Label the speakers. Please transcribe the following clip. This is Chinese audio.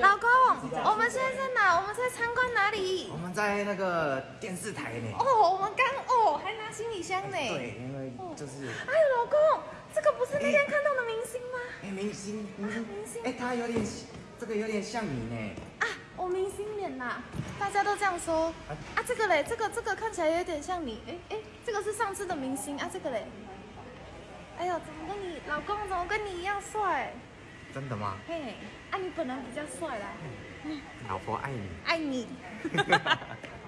Speaker 1: 老公，我们现在在哪？我们在参观哪里
Speaker 2: 我？们在那个电视台呢。
Speaker 1: 哦，我们刚哦还拿行李箱呢。
Speaker 2: 对，因为就是
Speaker 1: 哎，老公，这个不是那天看到的明星吗？
Speaker 2: 哎，明星，明星
Speaker 1: 明星，
Speaker 2: 哎，他有点，这个有点像你呢。
Speaker 1: 啊，我明星脸呐，大家都这样说。啊，这个嘞，这个这个看起来有点像你。哎哎，这个是上次的明星啊，这个嘞。哎呦，怎么跟你老公怎么跟你一样帅？
Speaker 2: 真的吗？
Speaker 1: 嘿，啊，你本人比较帅啦，
Speaker 2: 老婆爱你。
Speaker 1: 爱你。